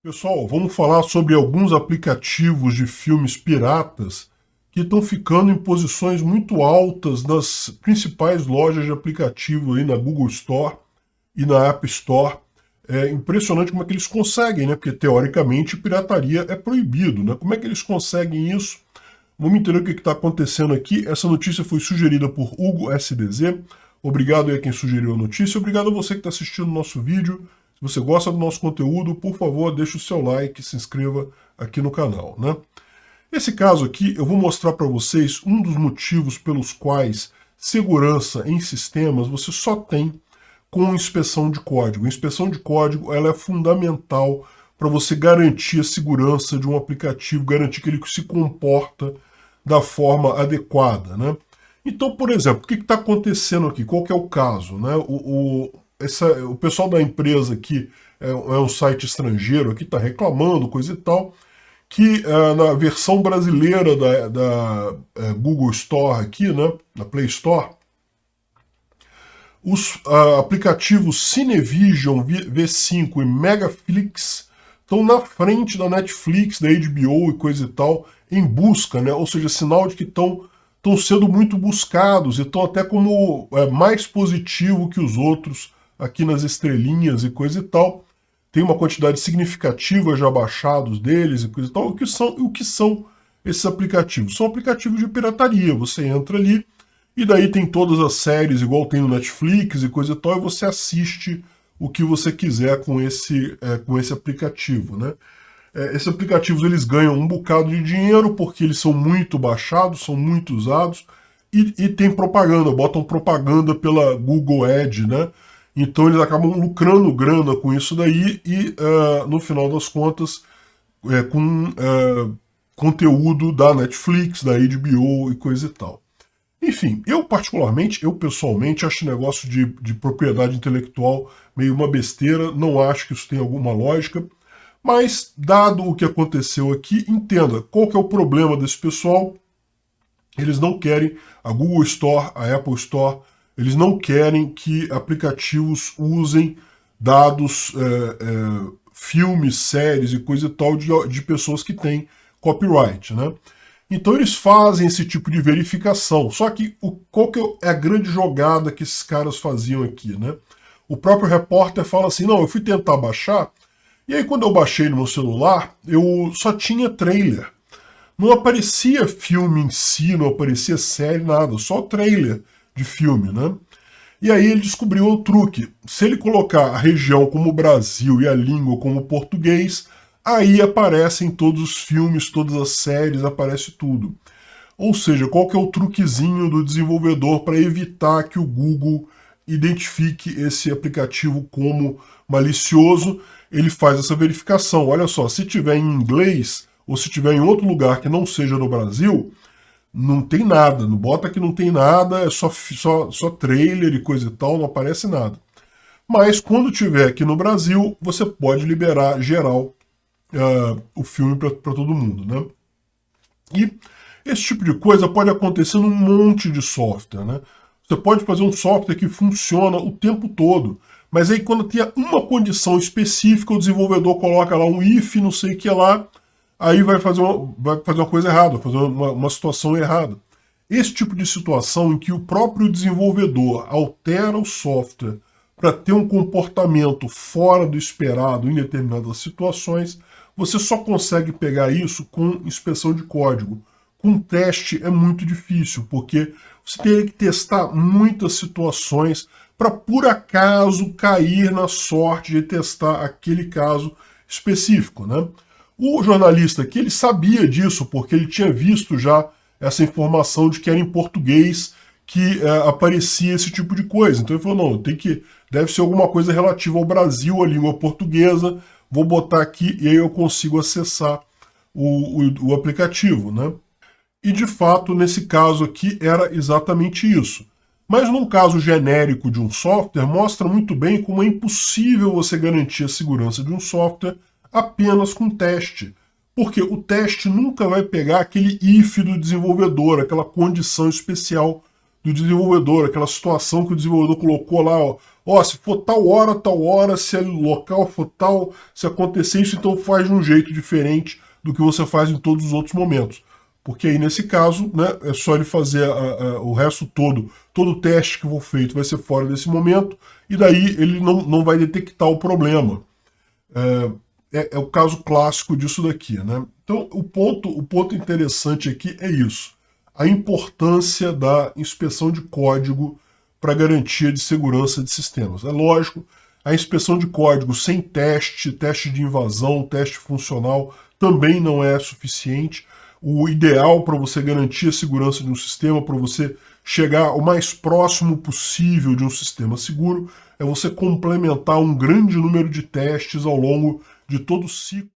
Pessoal, vamos falar sobre alguns aplicativos de filmes piratas que estão ficando em posições muito altas nas principais lojas de aplicativo aí na Google Store e na App Store. É impressionante como é que eles conseguem, né? Porque teoricamente pirataria é proibido, né? Como é que eles conseguem isso? Vamos entender o que está acontecendo aqui. Essa notícia foi sugerida por Hugo SDZ. Obrigado aí a quem sugeriu a notícia. Obrigado a você que está assistindo o nosso vídeo. Se você gosta do nosso conteúdo, por favor, deixe o seu like se inscreva aqui no canal. Né? Esse caso aqui, eu vou mostrar para vocês um dos motivos pelos quais segurança em sistemas você só tem com inspeção de código. A inspeção de código ela é fundamental para você garantir a segurança de um aplicativo, garantir que ele se comporta da forma adequada. Né? Então, por exemplo, o que está acontecendo aqui? Qual é o caso? Né? O, o essa, o pessoal da empresa aqui é, é um site estrangeiro aqui, está reclamando, coisa e tal, que é, na versão brasileira da, da é, Google Store aqui, né, na Play Store, os aplicativos Cinevision V5 e Megaflix estão na frente da Netflix, da HBO e coisa e tal, em busca, né? ou seja, sinal de que estão sendo muito buscados e estão até como é, mais positivo que os outros aqui nas estrelinhas e coisa e tal. Tem uma quantidade significativa já baixados deles e coisa e tal. O que são, o que são esses aplicativos? São aplicativos de pirataria. Você entra ali e daí tem todas as séries, igual tem no Netflix e coisa e tal, e você assiste o que você quiser com esse, é, com esse aplicativo, né? É, esses aplicativos eles ganham um bocado de dinheiro porque eles são muito baixados, são muito usados e, e tem propaganda, botam propaganda pela Google Ad, né? Então eles acabam lucrando grana com isso daí e, uh, no final das contas, é, com uh, conteúdo da Netflix, da HBO e coisa e tal. Enfim, eu particularmente, eu pessoalmente, acho negócio de, de propriedade intelectual meio uma besteira, não acho que isso tenha alguma lógica, mas, dado o que aconteceu aqui, entenda qual que é o problema desse pessoal. Eles não querem a Google Store, a Apple Store, eles não querem que aplicativos usem dados, é, é, filmes, séries e coisa e tal de, de pessoas que têm copyright, né? Então eles fazem esse tipo de verificação. Só que o, qual que é a grande jogada que esses caras faziam aqui, né? O próprio repórter fala assim, não, eu fui tentar baixar, e aí quando eu baixei no meu celular, eu só tinha trailer. Não aparecia filme em si, não aparecia série, nada, só trailer de filme, né? E aí ele descobriu o truque. Se ele colocar a região como Brasil e a língua como português, aí aparecem todos os filmes, todas as séries, aparece tudo. Ou seja, qual que é o truquezinho do desenvolvedor para evitar que o Google identifique esse aplicativo como malicioso? Ele faz essa verificação. Olha só, se tiver em inglês ou se tiver em outro lugar que não seja no Brasil, não tem nada, não bota que não tem nada, é só, só, só trailer e coisa e tal, não aparece nada. Mas quando tiver aqui no Brasil, você pode liberar geral uh, o filme para todo mundo, né? E esse tipo de coisa pode acontecer num monte de software, né? Você pode fazer um software que funciona o tempo todo, mas aí quando tem uma condição específica, o desenvolvedor coloca lá um if, não sei o que lá, aí vai fazer uma, vai fazer uma coisa errada, fazer uma, uma situação errada. Esse tipo de situação em que o próprio desenvolvedor altera o software para ter um comportamento fora do esperado em determinadas situações, você só consegue pegar isso com inspeção de código. Com teste é muito difícil, porque você teria que testar muitas situações para por acaso cair na sorte de testar aquele caso específico. Né? O jornalista aqui, ele sabia disso, porque ele tinha visto já essa informação de que era em português que é, aparecia esse tipo de coisa. Então ele falou, não, tem que, deve ser alguma coisa relativa ao Brasil, a língua portuguesa, vou botar aqui e aí eu consigo acessar o, o, o aplicativo, né? E de fato, nesse caso aqui, era exatamente isso. Mas num caso genérico de um software, mostra muito bem como é impossível você garantir a segurança de um software apenas com teste. Porque o teste nunca vai pegar aquele if do desenvolvedor, aquela condição especial do do desenvolvedor, aquela situação que o desenvolvedor colocou lá, ó, ó, se for tal hora, tal hora, se o local for tal, se acontecer isso, então faz de um jeito diferente do que você faz em todos os outros momentos. Porque aí, nesse caso, né, é só ele fazer a, a, o resto todo, todo o teste que for feito vai ser fora desse momento, e daí ele não, não vai detectar o problema. É, é, é o caso clássico disso daqui. Né? Então, o ponto, o ponto interessante aqui é isso a importância da inspeção de código para garantia de segurança de sistemas. É lógico, a inspeção de código sem teste, teste de invasão, teste funcional, também não é suficiente. O ideal para você garantir a segurança de um sistema, para você chegar o mais próximo possível de um sistema seguro, é você complementar um grande número de testes ao longo de todo o ciclo